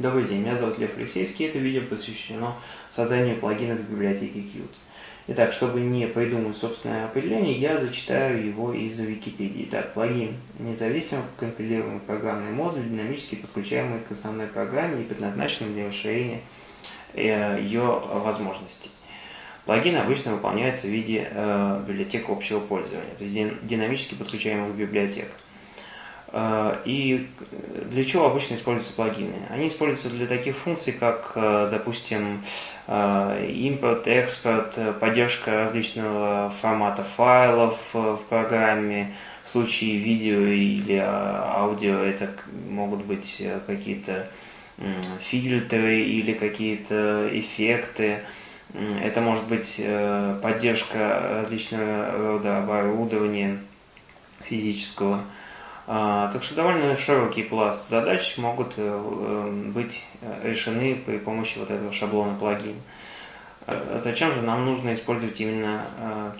Добрый день, меня зовут Лев Алексеевский, это видео посвящено созданию плагинов в библиотеке Qt. Итак, чтобы не придумать собственное определение, я зачитаю его из Википедии. Итак, плагин – независимо компилируемый программный модуль, динамически подключаемый к основной программе и предназначенный для расширения э, ее возможностей. Плагин обычно выполняется в виде э, библиотек общего пользования, то есть динамически подключаемых библиотек. И для чего обычно используются плагины? Они используются для таких функций, как, э, допустим, импорт, экспорт, поддержка различного формата файлов в программе. В случае видео или аудио это могут быть какие-то фильтры или какие-то эффекты. Это может быть поддержка различного рода оборудования физического. А, так что довольно широкий пласт задач могут э, э, быть э, решены при помощи вот этого шаблона плагин. А зачем же нам нужно использовать именно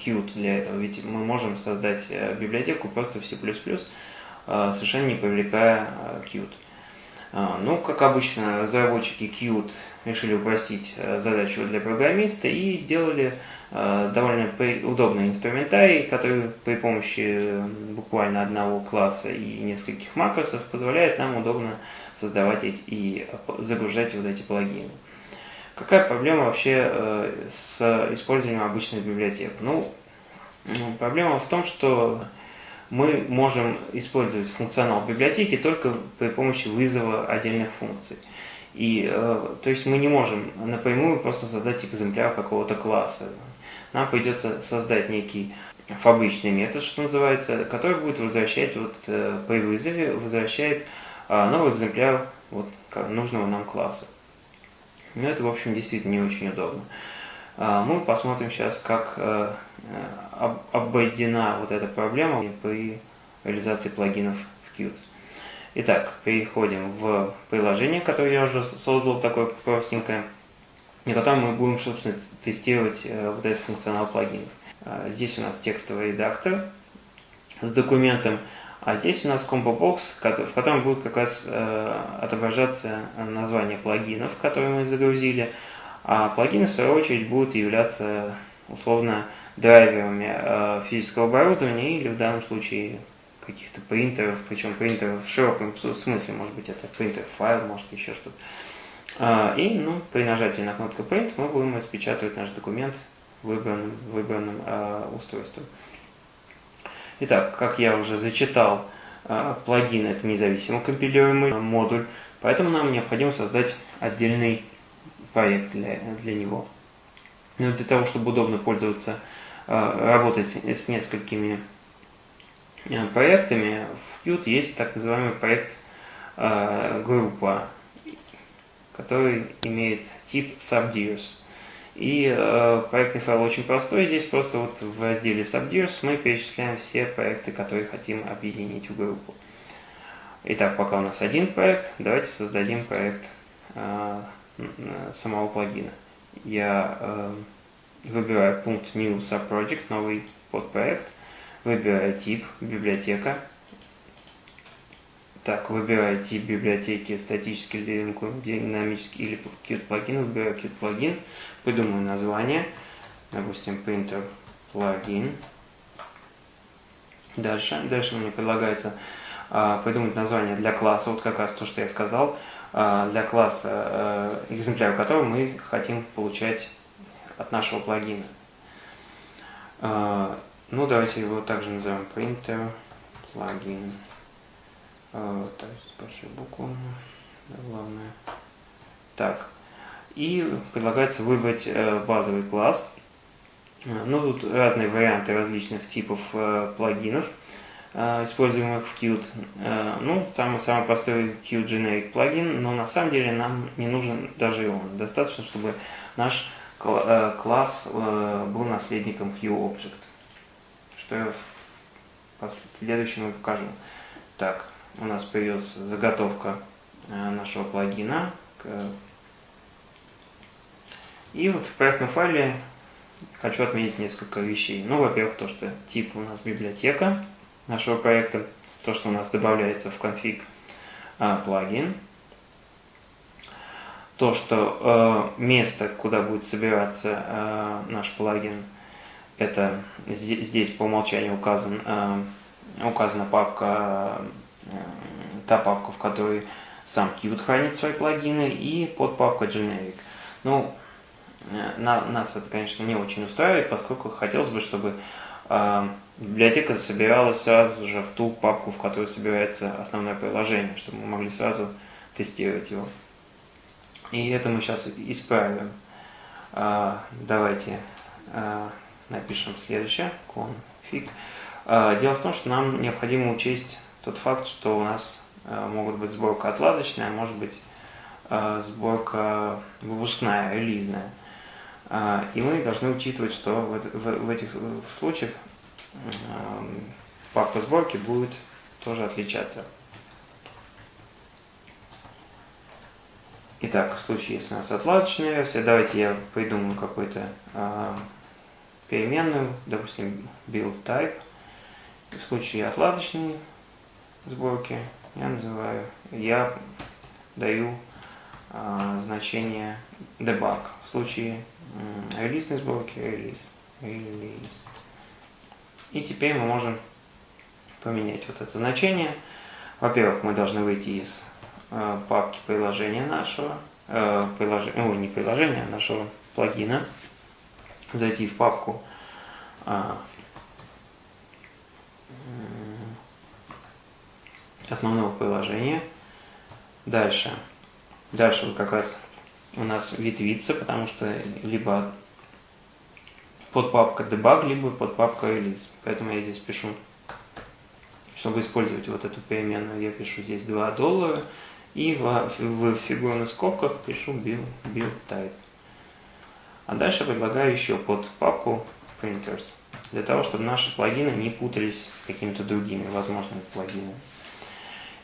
Qt для этого? Ведь мы можем создать библиотеку просто в C++, совершенно не привлекая Qt. А, ну, как обычно, разработчики Qt решили упростить э, задачу для программиста и сделали э, довольно удобный инструментарий, который при помощи буквально одного класса и нескольких макросов позволяет нам удобно создавать эти и загружать вот эти плагины. Какая проблема вообще э, с использованием обычных библиотек? Ну, проблема в том, что мы можем использовать функционал библиотеки только при помощи вызова отдельных функций. И, э, то есть мы не можем напрямую просто создать экземпляр какого-то класса. Нам придется создать некий фабричный метод, что называется, который будет возвращать вот, э, при вызове, возвращает э, новый экземпляр вот, нужного нам класса. Но это, в общем, действительно не очень удобно. Мы посмотрим сейчас, как э, обойдена вот эта проблема при реализации плагинов в Qt. Итак, переходим в приложение, которое я уже создал, такое простенькое, на котором мы будем, собственно, тестировать э, вот этот функционал плагинов. А, здесь у нас текстовый редактор с документом, а здесь у нас комбо-бокс, в котором будет как раз э, отображаться название плагинов, которые мы загрузили, а плагины, в свою очередь, будут являться условно драйверами э, физического оборудования или в данном случае каких-то принтеров, причем принтеров в широком смысле, может быть это принтер файл, может еще что-то. А, и ну, при нажатии на кнопку Print мы будем распечатывать наш документ выбранным, выбранным э, устройством. Итак, как я уже зачитал, э, плагин это независимо компилируемый модуль, поэтому нам необходимо создать отдельный проект для, для него. Но для того, чтобы удобно пользоваться, работать с несколькими э, проектами, в Qt есть так называемый проект э, группа, который имеет тип subdirs. И э, проектный файл очень простой. Здесь просто вот в разделе subdirs мы перечисляем все проекты, которые хотим объединить в группу. Итак, пока у нас один проект, давайте создадим проект э, самого плагина. Я э, выбираю пункт New Subproject, новый подпроект, выбираю тип, библиотека. Так, выбираю тип библиотеки, статический динамический или Qt плагин, выбираю Qt плагин, придумаю название, допустим, printer плагин. Дальше, дальше мне предлагается а, придумать название для класса, вот как раз то, что я сказал. А, для класса, э, экземпляр которого мы хотим получать от нашего плагина. А, ну, давайте его также назовем printer плагин. А, так, с большой буквы, главное. Так, и предлагается выбрать э, базовый класс. Ну, тут разные варианты различных типов э, плагинов. Э, используемых в Qt. Ну, самый, самый простой Qt Generic плагин, но на самом деле нам не нужен даже он. Достаточно, чтобы наш класс был наследником QObject. Что я в следующем покажу. Так, у нас появилась заготовка нашего плагина. И вот в проектном файле хочу отметить несколько вещей. Ну, во-первых, то, что тип у нас библиотека нашего проекта, то, что у нас добавляется в конфиг а, плагин. То, что э, место, куда будет собираться э, наш плагин, это здесь, здесь по умолчанию указан, э, указана папка, э, та папка, в которой сам Qt хранит свои плагины, и подпапка generic. Ну, э, на, нас это, конечно, не очень устраивает, поскольку хотелось бы, чтобы э, библиотека собиралась сразу же в ту папку, в которой собирается основное приложение, чтобы мы могли сразу тестировать его. И это мы сейчас исправим. А, давайте а, напишем следующее. Config. А, дело в том, что нам необходимо учесть тот факт, что у нас могут быть сборка отладочная, может быть сборка выпускная, релизная. И мы должны учитывать, что в этих случаях папка сборки будет тоже отличаться. Итак, в случае, если у нас отладочная версия, давайте я придумаю какую-то э, переменную, допустим, build type. В случае отладочной сборки я называю, я даю э, значение debug. В случае э, релизной сборки релиз. релиз. И теперь мы можем поменять вот это значение. Во-первых, мы должны выйти из папки приложения нашего, э, приложения, ой, не приложения, а нашего плагина, зайти в папку э, основного приложения. Дальше. Дальше как раз у нас ветвится, потому что либо под папка debug, либо под папка release. Поэтому я здесь пишу, чтобы использовать вот эту переменную, я пишу здесь 2 доллара и в, в фигурных скобках пишу build, build type. А дальше предлагаю еще под папку printers, для того, чтобы наши плагины не путались с какими-то другими возможными плагинами.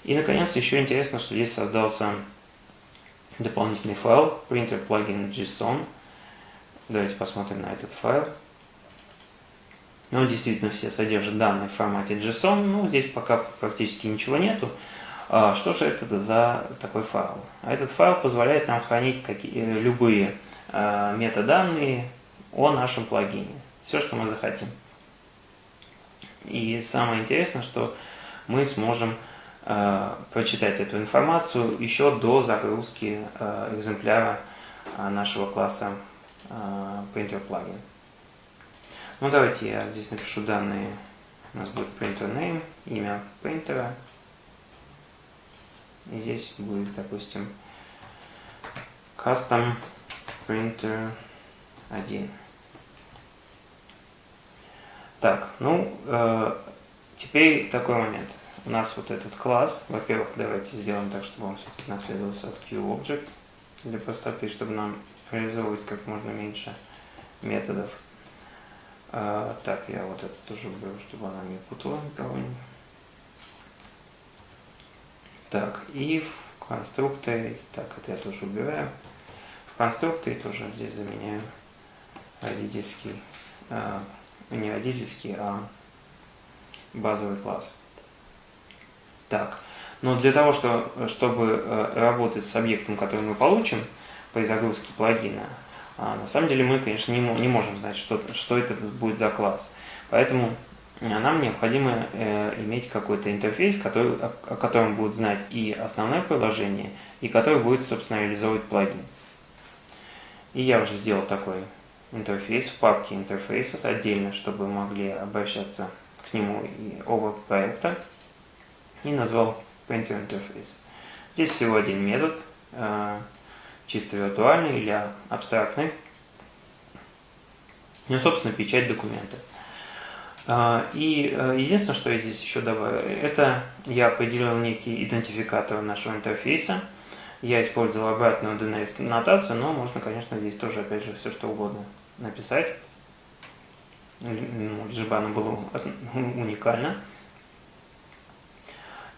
И, наконец, еще интересно, что здесь создался дополнительный файл printer plugin JSON. Давайте посмотрим на этот файл. Он действительно все содержит данные в формате JSON, но здесь пока практически ничего нету. А, что же это за такой файл? Этот файл позволяет нам хранить какие, э, любые а, метаданные о нашем плагине. Все, что мы захотим. И самое интересное, что мы сможем э, прочитать эту информацию еще до загрузки э, экземпляра нашего класса э, printer plugin. Ну давайте я здесь напишу данные. У нас будет printer name, имя принтера, и здесь будет, допустим, custom printer 1. Так, ну, э, теперь такой момент. У нас вот этот класс, во-первых, давайте сделаем так, чтобы он все-таки наследовался от QObject для простоты, чтобы нам реализовывать как можно меньше методов. Э, так, я вот это тоже уберу, чтобы она не путала никого-нибудь. Так, и в конструкторе, так, это я тоже убираю. В конструкторе тоже здесь заменяю родительский, э, не родительский, а базовый класс. Так, но для того, что, чтобы э, работать с объектом, который мы получим при загрузке плагина, а, на самом деле мы, конечно, не, не можем знать, что, что это будет за класс. Поэтому нам необходимо э, иметь какой-то интерфейс, который, о котором будет знать и основное приложение, и который будет, собственно, реализовывать плагин. И я уже сделал такой интерфейс в папке Interfaces отдельно, чтобы могли обращаться к нему и оба проекта. И назвал Printer Interface. Здесь всего один метод, э, чисто виртуальный или абстрактный. Ну, собственно, печать документа. А, и э, единственное, что я здесь еще добавил, это я определил некий идентификатор нашего интерфейса. Я использовал обратную DNS-нотацию, но можно, конечно, здесь тоже, опять же, все что угодно написать. Лишь бы оно было уникально.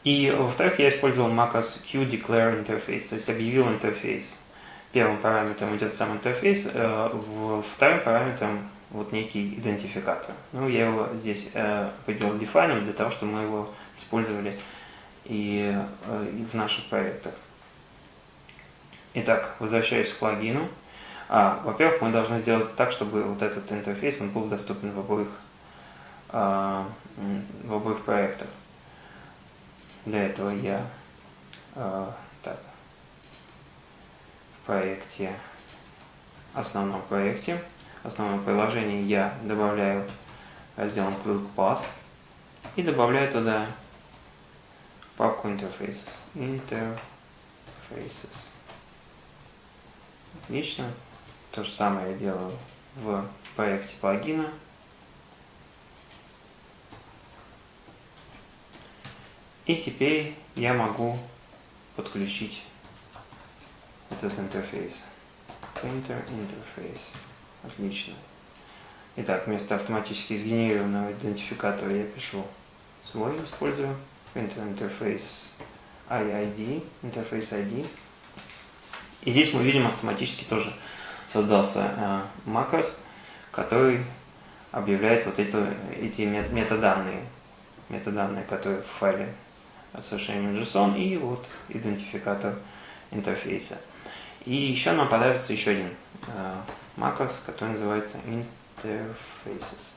И, во-вторых, я использовал macOS QDeclare interface, то есть объявил интерфейс. Первым параметром идет сам интерфейс, э, вторым параметром вот некий идентификатор. Ну, я его здесь э, определил define для того, чтобы мы его использовали и, э, и в наших проектах. Итак, возвращаюсь к плагину. А, Во-первых, мы должны сделать так, чтобы вот этот интерфейс он был доступен в обоих, а, в обоих проектах. Для этого я а, так, в проекте, основном проекте, основном приложении я добавляю раздел include path и добавляю туда папку interfaces. Interfaces. Отлично. То же самое я делаю в проекте плагина. И теперь я могу подключить этот интерфейс. Printer Interface. Отлично. Итак, вместо автоматически сгенерированного идентификатора я пишу свой, использую Printer Interface IID, Interface ID. И здесь мы видим автоматически тоже создался э, макрос, который объявляет вот это, эти метаданные, метаданные, которые в файле совершенно JSON и вот идентификатор интерфейса. И еще нам понадобится еще один э, макрос, который называется interfaces.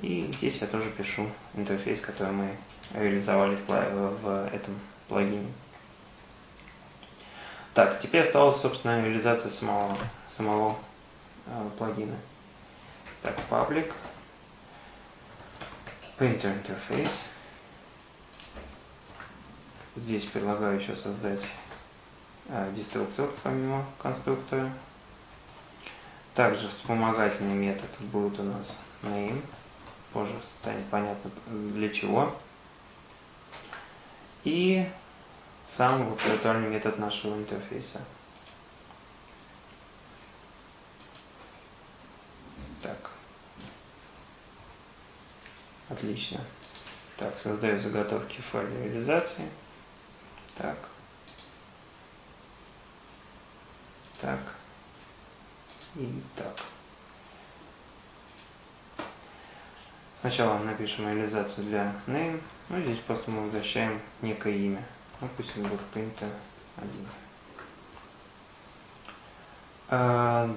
И здесь я тоже пишу интерфейс, который мы реализовали в, в этом плагине. Так, теперь осталась, собственно, реализация самого, самого э, плагина. Так, public, printer interface. Здесь предлагаю еще создать э, деструктор помимо конструктора. Также вспомогательный метод будет у нас name. Позже станет понятно для чего. И сам виртуальный метод нашего интерфейса. Так. Отлично. Так, создаю заготовки в файле реализации. Так. Так. И так. Сначала напишем реализацию для name. Ну, здесь просто мы возвращаем некое имя. Ну, пусть он будет принято один. А,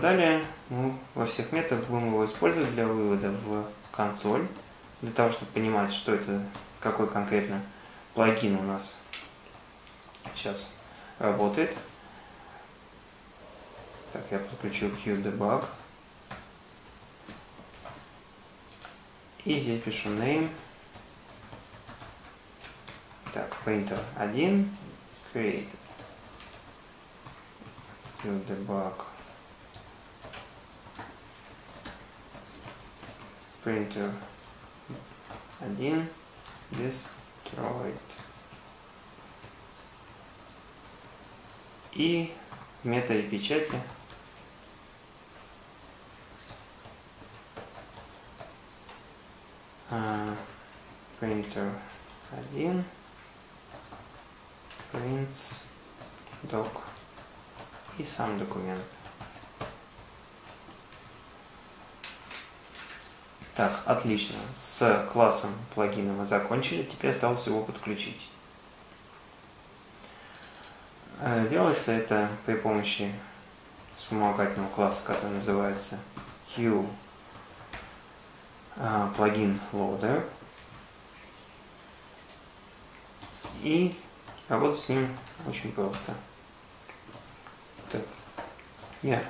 далее мы во всех методах будем его использовать для вывода в консоль, для того, чтобы понимать, что это, какой конкретно плагин у нас сейчас работает. Так, я подключил QDebug. И здесь пишу name так, printer 1, create, to debug, printer 1, destroyed. И в методе печати printer 1 prints doc и сам документ. Так, отлично. С классом плагина мы закончили. Теперь осталось его подключить. Э, делается это при помощи вспомогательного класса, который называется Q э, плагин loader. И Работать с ним очень просто. Так. Я.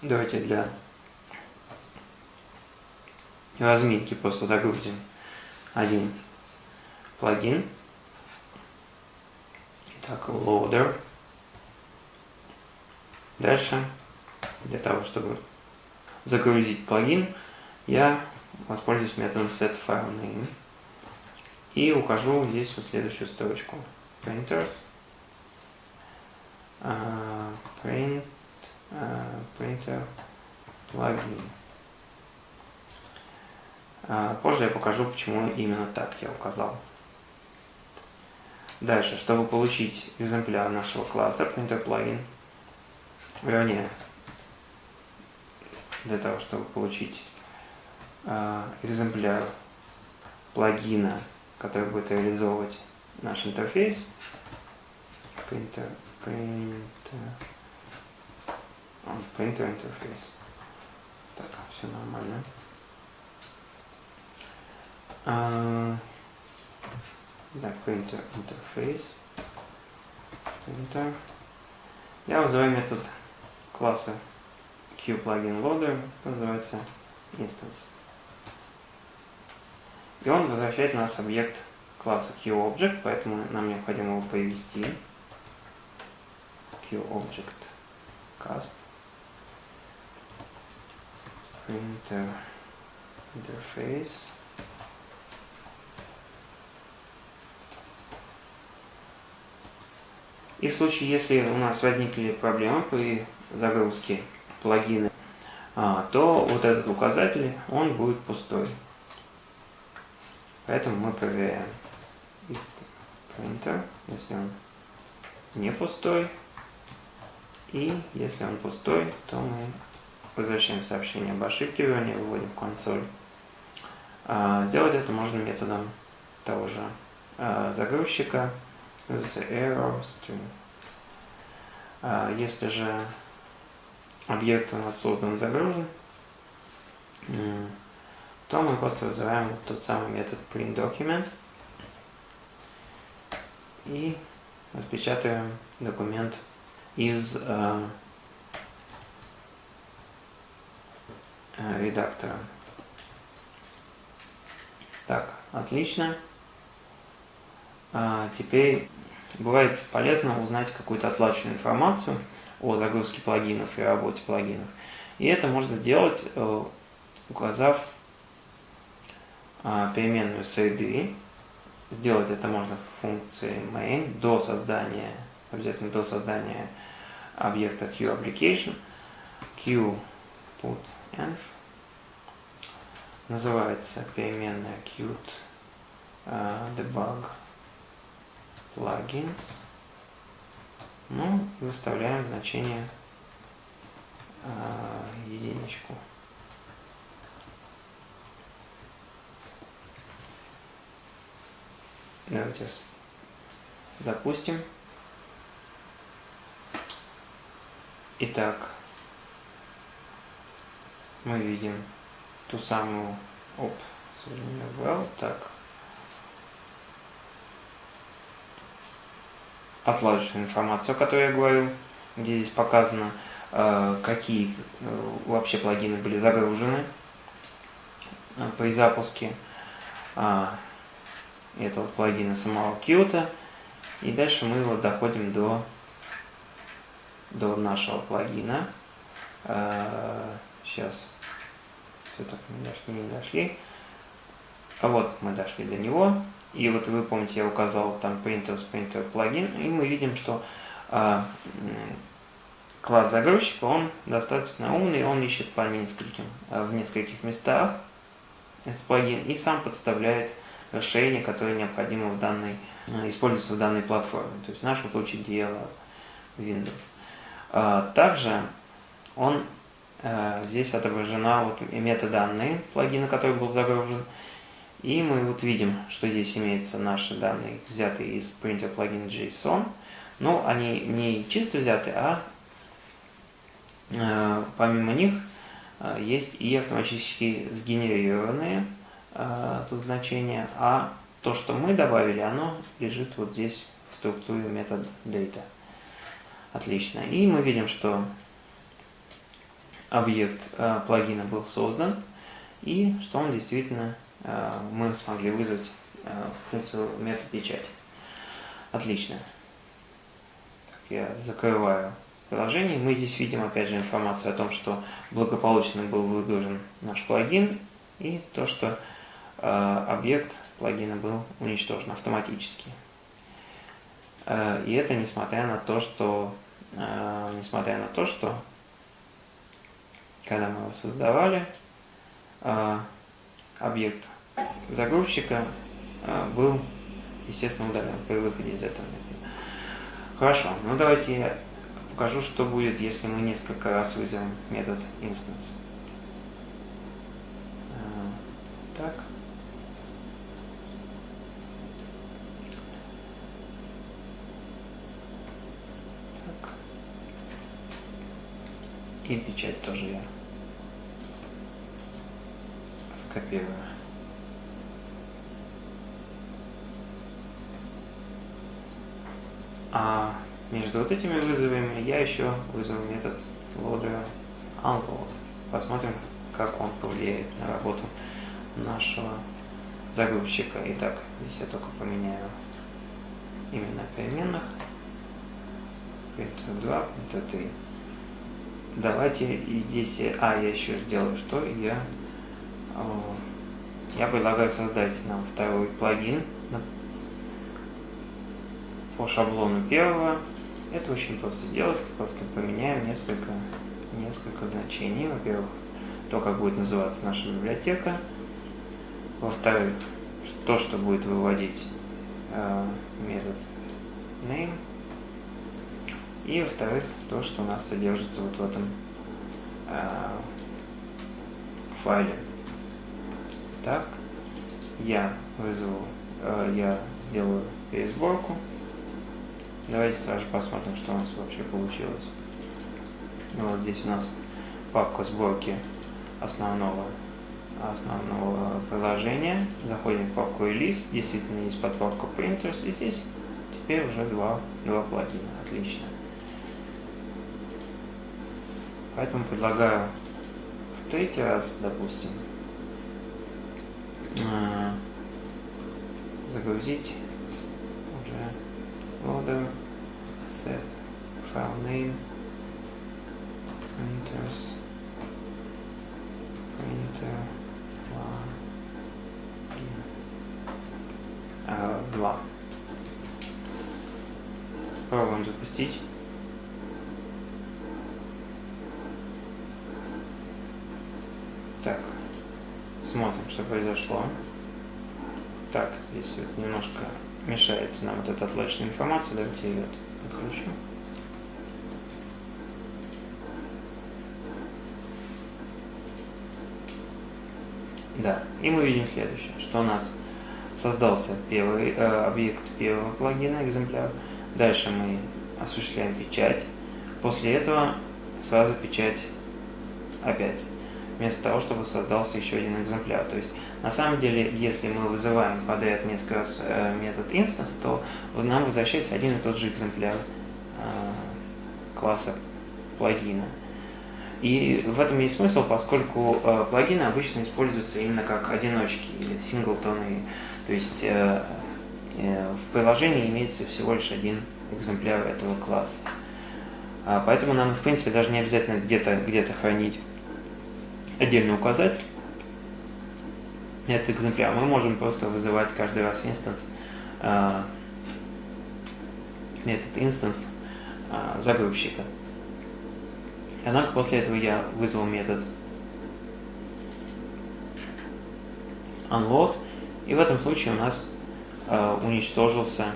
Давайте для разминки просто загрузим один плагин. Итак, loader. Дальше, для того, чтобы загрузить плагин, я воспользуюсь методом setFileName и укажу здесь вот следующую строчку. Printers uh, print uh, printer plugin. Uh, позже я покажу почему именно так я указал. Дальше. Чтобы получить экземпляр нашего класса printer plugin вернее для того чтобы получить экземпляр плагина который будет реализовывать наш интерфейс, printer, printer, printer интерфейс. Так, все нормально. А, да, printer интерфейс. Printer. Я вызываю метод класса QPluginLoader, называется instance. И он возвращает нас объект класса QObject, поэтому нам необходимо его повести. QObject cast printer interface И в случае, если у нас возникли проблемы при загрузке плагина, а, то вот этот указатель, он будет пустой. Поэтому мы проверяем printer, если он не пустой. И если он пустой, то мы возвращаем сообщение об ошибке, вернее, выводим в консоль. А, сделать это можно методом того же а, загрузчика error string. Если же объект у нас создан загружен, то мы просто вызываем тот самый метод printDocument и распечатываем документ из э, э, редактора. Так, отлично. А, теперь бывает полезно узнать какую-то отлаченную информацию о загрузке плагинов и работе плагинов. И это можно делать, э, указав переменную среды. Сделать это можно в функции main до создания, обязательно до создания объекта QApplication. QPutEnv называется переменная qt uh, debug plugins. Ну, выставляем значение uh, единичку. Давайте запустим. Итак, мы видим ту самую оп, well, так, отладочную информацию, о которой я говорил, где здесь показано, э, какие э, вообще плагины были загружены э, при запуске. А, этого плагина самого Qt. И дальше мы вот доходим до, до нашего плагина. Сейчас все так мы дошли, не дошли. А вот мы дошли до него. И вот вы помните, я указал там printer printer плагин, и мы видим, что а, класс загрузчика, он достаточно умный, он ищет по нескольким, в нескольких местах этот плагин и сам подставляет расширение, которое необходимо в данной, э, используется в данной платформе. То есть в нашем случае DL Windows. А, также он э, здесь отображена вот метаданные плагина, который был загружен. И мы вот видим, что здесь имеются наши данные, взятые из printer плагина JSON. Но они не чисто взяты, а э, помимо них есть и автоматически сгенерированные э, тут значение, а то, что мы добавили, оно лежит вот здесь в структуре метод data. Отлично. И мы видим, что объект э, плагина был создан, и что он действительно, э, мы смогли вызвать э, функцию метод печати. Отлично. Я закрываю приложение. Мы здесь видим опять же информацию о том, что благополучно был выгружен наш плагин, и то, что объект плагина был уничтожен автоматически. Э, и это несмотря на то, что э, несмотря на то, что когда мы его создавали, объект загрузчика был, естественно, удален при выходе из этого метода. Хорошо, ну давайте я покажу, что будет, если мы несколько раз вызовем метод instance. Так. И печать тоже я скопирую. А между вот этими вызовами я еще вызову метод loader unload. Посмотрим, как он повлияет на работу нашего загрузчика. Итак, здесь я только поменяю именно переменных. Printer 2, Printer 3. Давайте и здесь, а, я еще сделаю что? Я, я предлагаю создать нам второй плагин по шаблону первого. Это очень просто сделать, просто поменяем несколько, несколько значений. Во-первых, то, как будет называться наша библиотека. Во-вторых, то, что будет выводить э, метод name. И во-вторых, то, что у нас содержится вот в этом э, файле. Так, я вызову, э, я сделаю пересборку. Давайте сразу посмотрим, что у нас вообще получилось. Вот здесь у нас папка сборки основного, основного приложения. Заходим в папку Release. Действительно есть подпапка Printers. И здесь теперь уже два, два плагина. Отлично. Поэтому предлагаю в третий раз, допустим, а, загрузить уже loader set file name printers printer а, 2 пробуем запустить Так, смотрим, что произошло. Так, здесь вот немножко мешается нам вот эта отлачная информация. Давайте ее откручу. Да, и мы видим следующее, что у нас создался первый э, объект первого плагина, экземпляр. Дальше мы осуществляем печать. После этого сразу печать опять вместо того, чтобы создался еще один экземпляр. То есть, на самом деле, если мы вызываем подряд несколько раз э, метод instance, то нам возвращается один и тот же экземпляр э, класса плагина. И в этом есть смысл, поскольку э, плагины обычно используются именно как одиночки или синглтоны. То есть в приложении имеется всего лишь один экземпляр этого класса. А, поэтому нам, в принципе, даже не обязательно где-то где, -то, где -то хранить отдельно указатель на этот экземпляр. Мы можем просто вызывать каждый раз instance, э, метод instance э, загрузчика. Однако после этого я вызвал метод unload, и в этом случае у нас э, уничтожился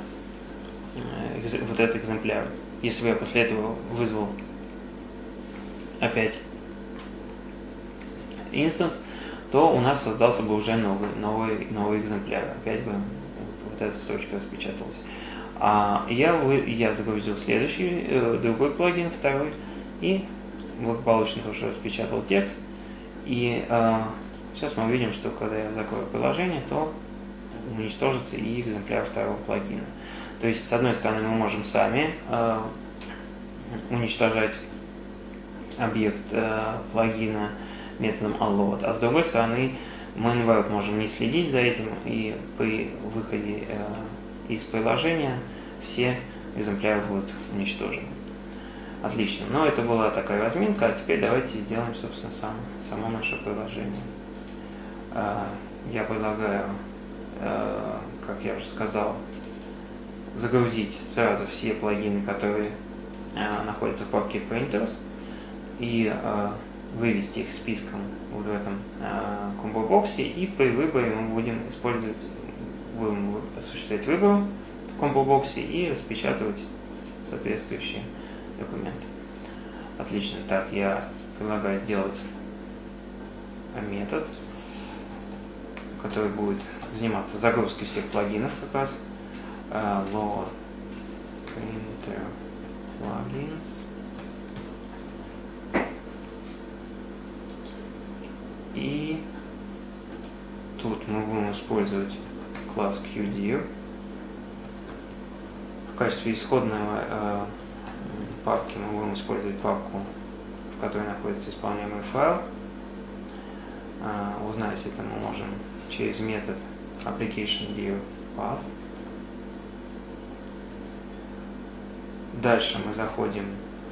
э, вот этот экземпляр. Если бы я после этого вызвал опять instance, то у нас создался бы уже новый, новый, новый экземпляр. Опять бы вот эта строчка распечаталась. А я, вы, я загрузил следующий, э, другой плагин, второй, и благополучно тоже распечатал текст. И э, сейчас мы увидим, что когда я закрою приложение, то уничтожится и экземпляр второго плагина. То есть, с одной стороны, мы можем сами э, уничтожать объект э, плагина, методом unload. А с другой стороны, мы, наоборот, можем не следить за этим, и при выходе э, из приложения все экземпляры будут уничтожены. Отлично. Но это была такая разминка, а теперь давайте сделаем, собственно, сам, само наше приложение. Э, я предлагаю, э, как я уже сказал, загрузить сразу все плагины, которые находятся в папке Printers, и вывести их списком вот в этом э, комбо-боксе, и при выборе мы будем использовать, будем осуществлять выбор в комбо-боксе и распечатывать соответствующие документы. Отлично. Так, я предлагаю сделать метод, который будет заниматься загрузкой всех плагинов как раз. Uh, load printer plugins И тут мы будем использовать класс QDIR в качестве исходной э, папки мы будем использовать папку, в которой находится исполняемый файл. Э, узнать это мы можем через метод application_dir_path. Дальше мы заходим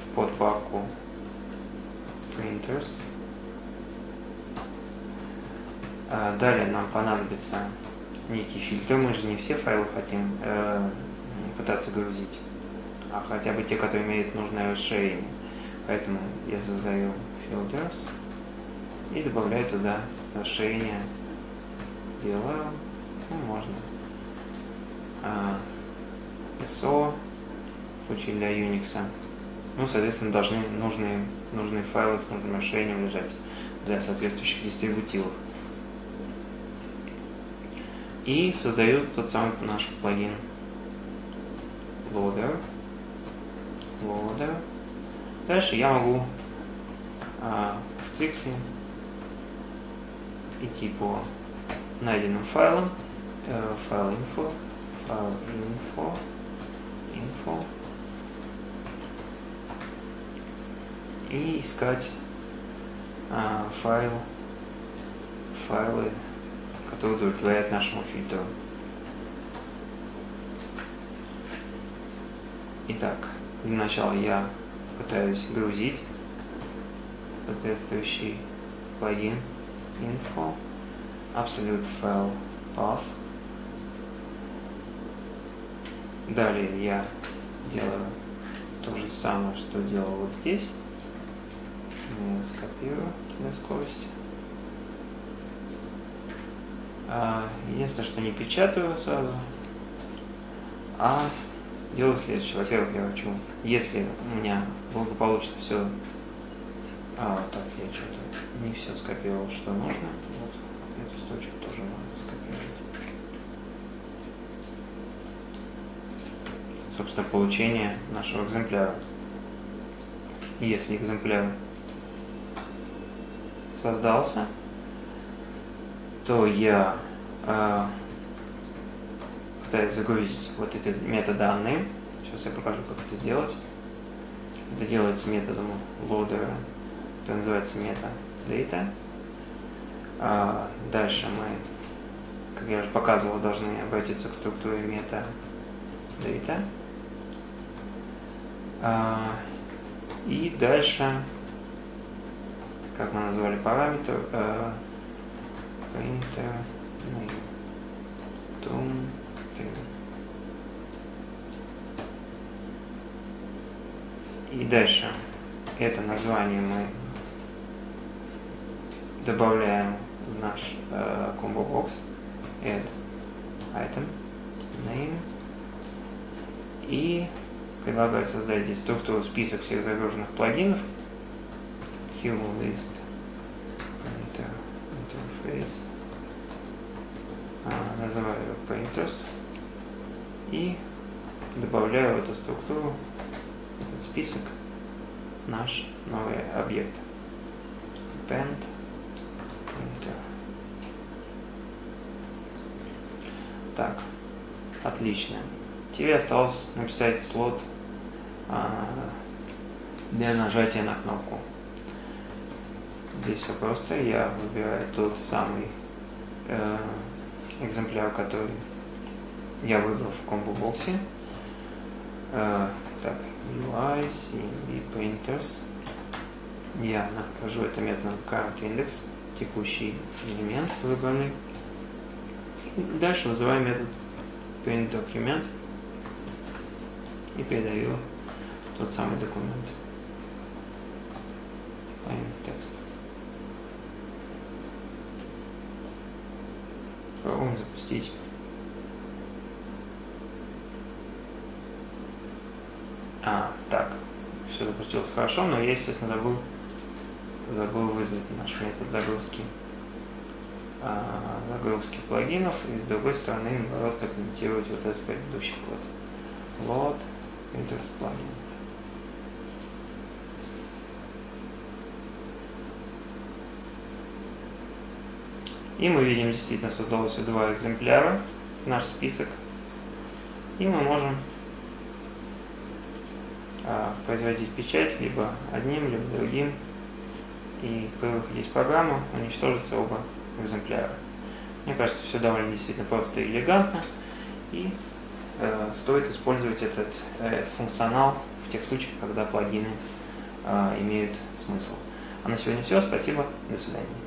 в подпапку printers далее нам понадобится некий фильтр. Мы же не все файлы хотим э, пытаться грузить, а хотя бы те, которые имеют нужное расширение. Поэтому я создаю filters и добавляю туда расширение. Делаю, ну, можно. А, SO, в случае для Unix. Ну, соответственно, должны нужные, нужные файлы с нужным расширением лежать для соответствующих дистрибутивов и создают тот самый наш плагин loader. loader. Дальше я могу а, в цикле идти по найденным файлам, э, файл info, файл info, info и искать а, файл, файлы который удовлетворяет нашему фильтру. Итак, для начала я пытаюсь грузить соответствующий плагин info absolute file path. Далее я делаю то же самое, что делал вот здесь. Скопирую для скорости. А, единственное, что не печатаю сразу, а делаю следующее. Во-первых, я хочу, если у меня благополучно все... А, так, я что-то не все скопировал, что нужно. Вот эту строчку тоже надо скопировать. Собственно, получение нашего экземпляра. Если экземпляр создался, то я э, пытаюсь загрузить вот эти метаданные. Сейчас я покажу, как это сделать. Это делается методом loader, это называется metadata. А дальше мы, как я уже показывал, должны обратиться к структуре metadata. А, и дальше, как мы назвали параметр, printer name tom И. Дальше это название мы добавляем в наш э, combo box. Add item name. И предлагаю создать здесь структуру список всех загруженных плагинов. Human list interface. а, называю его painters и добавляю в эту структуру этот список наш новый объект paint painter. Так, отлично. Тебе осталось написать слот а, для нажатия на кнопку. Здесь все просто. Я выбираю тот самый э, экземпляр, который я выбрал в комбо-боксе. Э, так, UI, CMB Painters. Я нахожу это методом currentIndex, текущий элемент выбранный. Дальше вызываю метод printDocument и передаю тот самый документ. Запустить. А, так. Все запустилось хорошо, но я, естественно, забыл, забыл вызвать наш метод загрузки а, загрузки плагинов и с другой стороны наоборот закомментировать вот этот предыдущий код. Load Printers плагин. И мы видим, действительно создалось два экземпляра. наш список, и мы можем а, производить печать либо одним, либо другим, и при выходе из программы уничтожится оба экземпляра. Мне кажется, все довольно действительно просто и элегантно, и э, стоит использовать этот э, функционал в тех случаях, когда плагины э, имеют смысл. А на сегодня все. Спасибо. До свидания.